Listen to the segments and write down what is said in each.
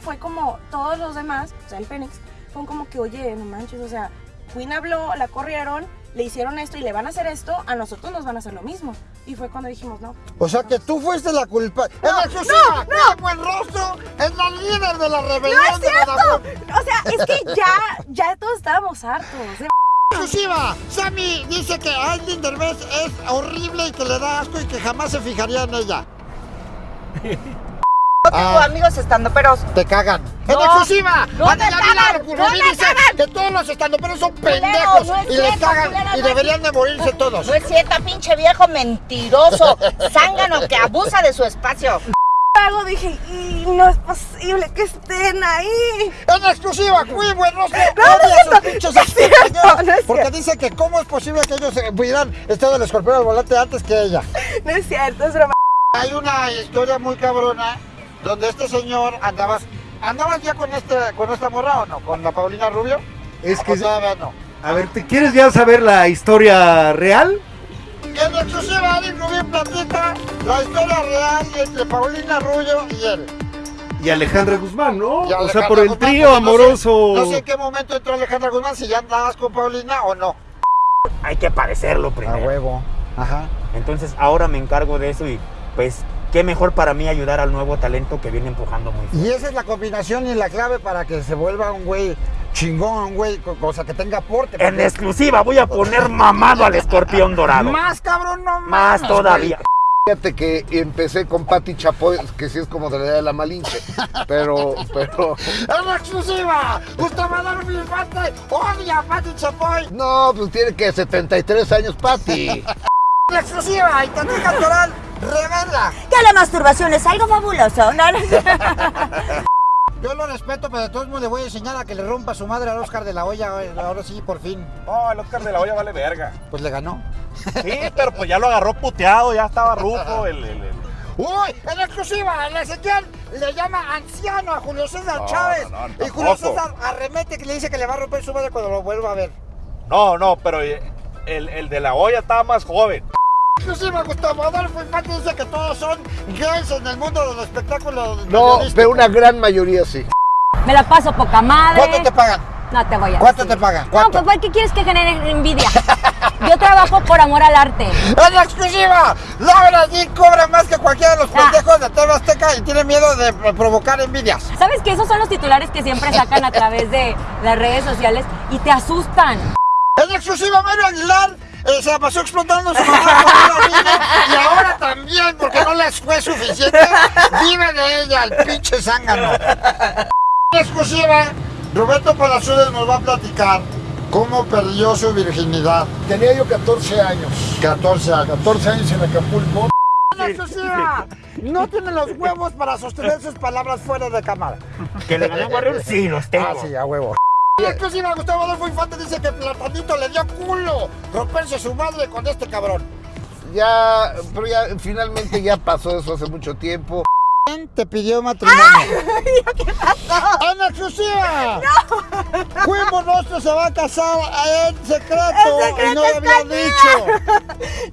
fue como todos los demás, o sea, el Fénix, fue como que, oye, no manches, o sea, Queen habló, la corrieron, le hicieron esto y le van a hacer esto, a nosotros nos van a hacer lo mismo. Y fue cuando dijimos, no. O sea que tú fuiste la culpa. No, ¡En exclusiva! no, ¡Qué buen rostro! ¡Es la líder de la rebelión ¡No es de cierto! O sea, es que ya, ya todos estábamos hartos. ¿eh? Exclusiva, Sammy dice que Aileen Derbez es horrible y que le da asco y que jamás se fijaría en ella. No tengo Ah. amigos estando peros. Te cagan. ¡En No, exclusiva! no cagan, Rubí no me dice cagan. que todos los estandoperos son pendejos no es y les cagan culero, y no es deberían de morirse todos. No es cierto, pinche viejo mentiroso, zángano que abusa de su espacio. Luego dije, y no es posible que estén ahí. En exclusiva, muy buen rostro. No, no es a sus cierto, pinches no es cierto, no es Porque cierto. dice que cómo es posible que ellos pudieran estar del escorpión al volante antes que ella. No es cierto, es broma. Hay una historia muy cabrona donde este señor andabas. ¿Andabas ya con este con esta morra o no? ¿Con la Paulina Rubio? Es ¿O que, todavía no? a ver, ¿te quieres ya saber la historia real? En exclusiva, Ali Rubio platica la historia real entre Paulina Rubio y él. Y Alejandra Guzmán, ¿no? O sea, por el Guzmán, trío no sé- amoroso. No sé en qué momento entró Alejandra Guzmán, si ya andabas con Paulina o no. Hay que parecerlo A primero. huevo. Ajá. Entonces ahora me encargo de eso y pues qué mejor para mí ayudar al nuevo talento que viene empujando muy fuerte. Y esa es la combinación y la clave para que se vuelva un güey chingón, un güey, co- cosa que tenga aporte. En exclusiva voy a poner mamado al escorpión dorado. Más cabrón, no Más mames, todavía. Fíjate que empecé con Pati Chapoy, que sí es como de la edad de la Malinche, pero, pero, ¡En exclusiva! Gustavo Adolfo Infante odia a Pati Chapoy. no, pues tiene que 73 años Pati. ¡En exclusiva! Y Tati Cantoral revela. Que la masturbación es algo fabuloso. No, no, Yo lo respeto, pero de todos modos le voy a enseñar a que le rompa su madre al Oscar de la Hoya. Ahora sí, por fin. No, el Oscar de la Hoya vale verga. Pues le ganó. Sí, pero pues ya lo agarró puteado, ya estaba rufo el, el- el- ¡Uy! En exclusiva, el Ezequiel le llama anciano a Julio César No, Chávez. no, no, y Julio. César arremete que le dice que le va a romper su madre cuando lo vuelva a ver. No, no, pero el, el de la olla estaba más joven. Exclusiva, Gustavo Adolfo Infante dice que todos son gays en el mundo del espectáculo. No, pero una gran mayoría sí. Me la paso poca madre. ¿Cuánto te pagan? No te voy a ¿Cuánto decir. te pagan? No, ¿Cuánto? pues ¿qué quieres que genere envidia? Yo trabajo por amor al arte. ¡En exclusiva! Laura G cobra más que cualquiera de los Ah. pendejos de TV Azteca y tiene miedo de provocar envidias. ¿Sabes que esos son los titulares que siempre sacan a través de las redes sociales y te asustan? En exclusiva, Mario Aguilar eh, se la pasó explotando su mamá por una vida y ahora también, porque no les fue suficiente, vive de ella el pinche zángano. En exclusiva, Roberto Palazuelos nos va a platicar cómo perdió su virginidad. Tenía yo 14 años, 14 años. 14 años en Acapulco. En exclusiva, no tiene los huevos para sostener sus palabras fuera de cámara. ¿Que le gané a Warrior? Sí, los tengo. Ah, sí, a huevo. En exclusiva, Gustavo Adolfo Infante dice que Platanito le dio culo romperse su madre con este cabrón. Ya, pero ya finalmente ya pasó eso hace mucho tiempo. ¿Quién te pidió matrimonio? ¿Qué pasó? ¡En exclusiva! ¡No! Queen Monostro se va a casar en secreto, En secreto y no lo había escondida. dicho.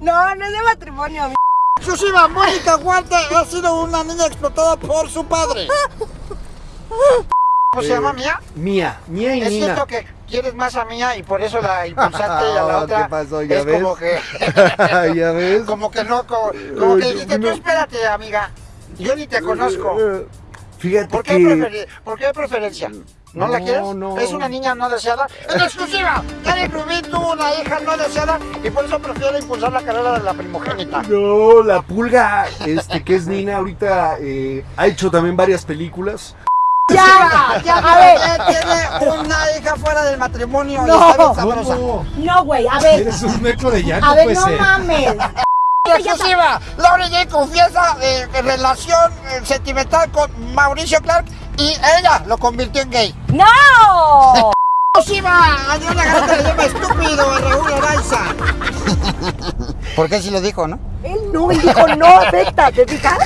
No, no es de matrimonio. mi- Exclusiva, Mónica Huarte ha sido una niña explotada por su padre. ¿Cómo se llama Mía? Mía, Mía y Es Nina. cierto que quieres más a Mía y por eso la impulsaste y a la otra ¿qué pasó? ¿Ya es ves? como que... ¿Ya ves? Como que no, como, como que dijiste, tú espérate, amiga. Yo ni te conozco. Fíjate ¿Por qué, que... ¿Por qué preferencia? ¿No, la quieres? no. Es una niña no deseada. ¡En exclusiva! Eric Rubin tuvo una hija no deseada y por eso prefiere impulsar la carrera de la primogénita. No, la pulga, este, que es Nina, ahorita eh, ha hecho también varias películas. ¡Ya! ¡Ya! A ver, tiene una hija fuera del matrimonio y No. está bien sabrosa. No, güey, a ver. Eres un metro de llano, A ver, pues, no eh. mames. Exclusiva, Laura J confiesa eh, relación eh, sentimental con Mauricio Clark y ella lo convirtió en gay. ¡No! exclusiva! Adriana Garata le llama estúpido a Raúl Araiza. ¿Por qué si lo dijo, no? Él no, él dijo no, acepta, ¿te fijas?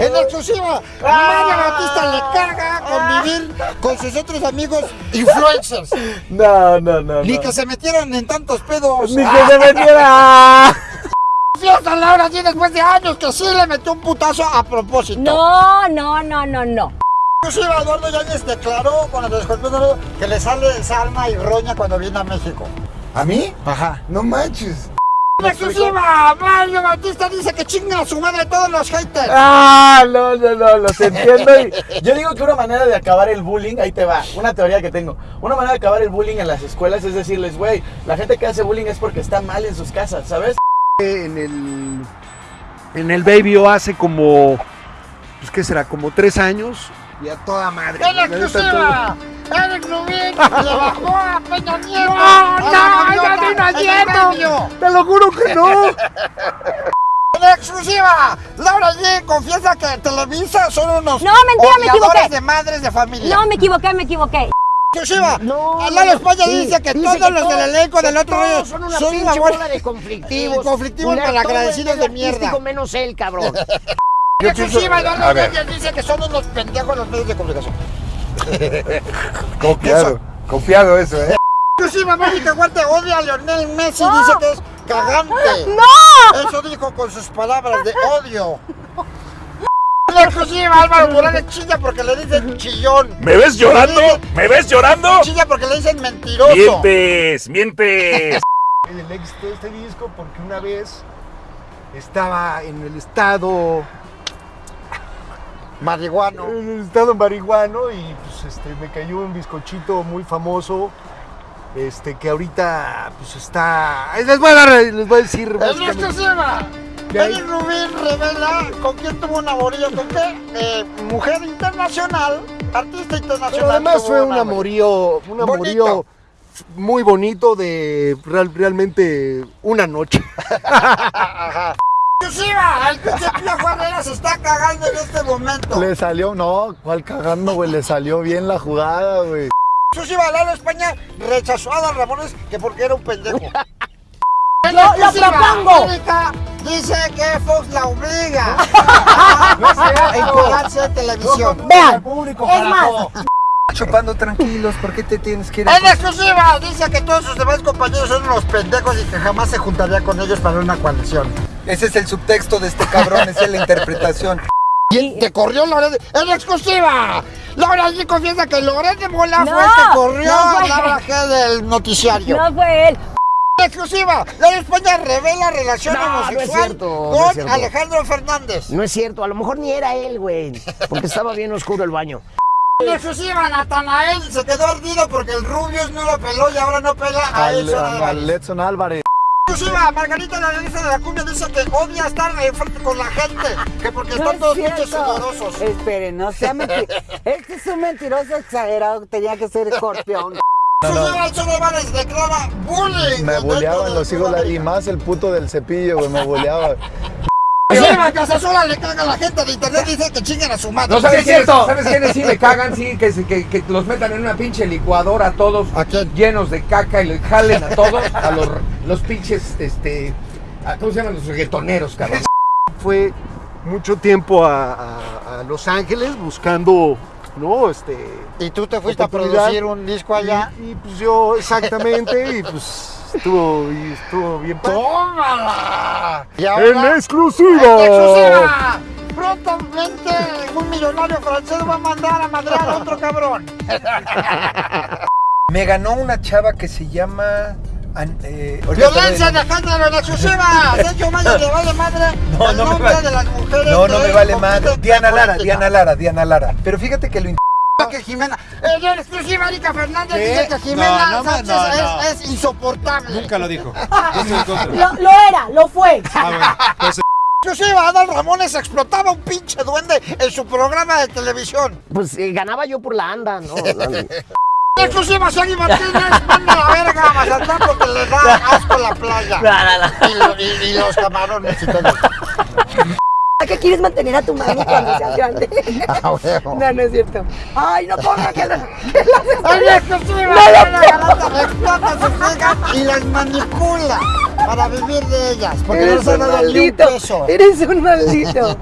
En exclusiva, María Batista le carga convivir con sus otros amigos influencers. No, no, no. Ni no. que se metieran en tantos pedos. Ni que se metiera. Fiesta Laura G después de años que sí le metió un putazo a propósito. No, no, no, no, no. Inclusive Eduardo Yáñez declaró con el escorpión que le sale sarna y roña cuando viene a México. ¿A mí? Ajá. No manches. En exclusiva, Mario Batista dice que chinga a su madre todos los haters. Ah, no, no, no, los entiendo. y yo digo que una manera de acabar el bullying, ahí te va, una teoría que tengo. Una manera de acabar el bullying en las escuelas es decirles, güey, la gente que hace bullying es porque está mal en sus casas, ¿sabes? En el, en el Baby O hace como, pues qué será, como tres años y a toda madre. En La exclusiva, Eric Rubin le bajó a Peña Nieto. No, no, a Nieto. medio. Te lo juro que no. En exclusiva, Laura G confiesa que Televisa son unos No, mentira, me equivoqué. de madres de familia. No, me equivoqué, me equivoqué. Exclusiva, No, Lalo España sí, dice que dice todos que los del elenco del otro rollo son una son pinche bola de conflictivos. Y conflictivos Culero, malagradecidos todo de mierda. menos él, cabrón. En exclusiva, a Eduardo ver. Yáñez dice que son unos pendejos los medios de comunicación. Confiado. Confiado eso, ¿eh? Exclusiva, Mónica Huarte odia a Lionel Messi, dice que es cagante. ¡No! Eso dijo con sus palabras de odio. Exclusiva, Álvaro Morales chilla porque le dicen chillón. ¿Me ves llorando? ¿Me ves llorando? Chilla porque le dicen mentiroso. Mientes, mientes. El éxito de este disco porque una vez estaba en el estado Marihuano. estado marihuano y pues este me cayó un bizcochito muy famoso este que ahorita pues está les voy a dar les voy a decir En básicamente- exclusiva, ¿Qué hay? Eric Rubin revela con quién tuvo un amorío, con qué eh, mujer internacional, artista internacional. pero además fue un amorío. amorío un Bonito. amorío muy bonito de real- realmente una noche Exclusiva, el pinche Pío Herrera se está cagando en este momento. Le salió, no, ¿cuál cagando, güey? Le salió bien la jugada, güey. Exclusiva, Lalo España rechazó a Don Ramones que porque era un pendejo. En Lo- lo exclusiva, propongo. Dice que Fox la obliga a encuadrarse en televisión. Vean, es más, Chupando tranquilos, ¿por qué te tienes que ir En exclusiva, dice que todos sus demás compañeros son unos pendejos y que jamás se juntaría con ellos para una coalición. Ese es el subtexto de este cabrón, esa es la interpretación. Y te corrió Loret. ¡En exclusiva! Laura G confiesa que Loret de Mola No, fue el que corrió no fue. a Laura G del noticiario. no fue él. En exclusiva, Laura España revela relación No, no es homosexual cierto, no con es cierto. Alejandro Fernández. No es cierto, a lo mejor ni era él, güey. Porque estaba bien oscuro el baño. En exclusiva, Natanael se quedó ardido porque el Rubius no lo peló y ahora no pela a Edson Álvarez. Letson Álvarez. Exclusiva, Margarita la lista de la cumbia dice que odia estar enfrente con la gente, que porque están todos pinches sudorosos. Esperen, no sea mentiroso. Este es un mentiroso exagerado, tenía que ser escorpión. Declara bullying. Me del los hijos y más el puto del cepillo, güey, me boleaba. Exclusiva, Casasola le caga a la gente de internet, dice que chinguen a su madre. No sabes quiénes, ¿sabes quiénes sí me cagan? Sí, que, se- que, que los metan en una pinche licuadora a todos llenos de caca y le jalen a todos, a los, los pinches, este, a- ¿cómo se llaman los reggaetoneros, cabrón? fue mucho tiempo a, a- a Los Ángeles buscando no este Y tú te fuiste a producir un disco allá. y, y, pues yo exactamente y pues estuvo y estuvo bien. ¡Tómala! Y en ahora, exclusiva en exclusiva, prontamente un millonario francés va a mandar a madrear a otro cabrón. Me ganó una chava que se llama. eh, Violencia género en exclusiva. Sergio Mayo le vale madre No, el no me nombre vale. de las mujeres. No, no me vale madre. en Diana Lara. Diana Lara, Diana Lara. Pero fíjate que lo Que Jimena. Eh, En exclusiva, Erika Fernández ¿Qué? dice que Jimena No, no me- Sánchez no, no. Es, es insoportable. Nunca lo dijo. Lo, lo era, lo fue. Ah, bueno. Pues, Exclusiva, Adal Ramones explotaba un pinche duende en su programa de televisión. Pues eh, ganaba yo por la anda, ¿no? Exclusiva, Shaggy Martínez manda la verga a Mazatlán porque le da asco la playa. Y, lo- y- y los camarones y todo. ¿A qué quieres mantener a tu mami cuando seas grande? Ah. No, no es cierto. Ay, no ponga que la... En exclusiva, Adela Garata explota sus hijas y las manipula para vivir de ellas. Porque no Eres se un maldito. Eres un maldito.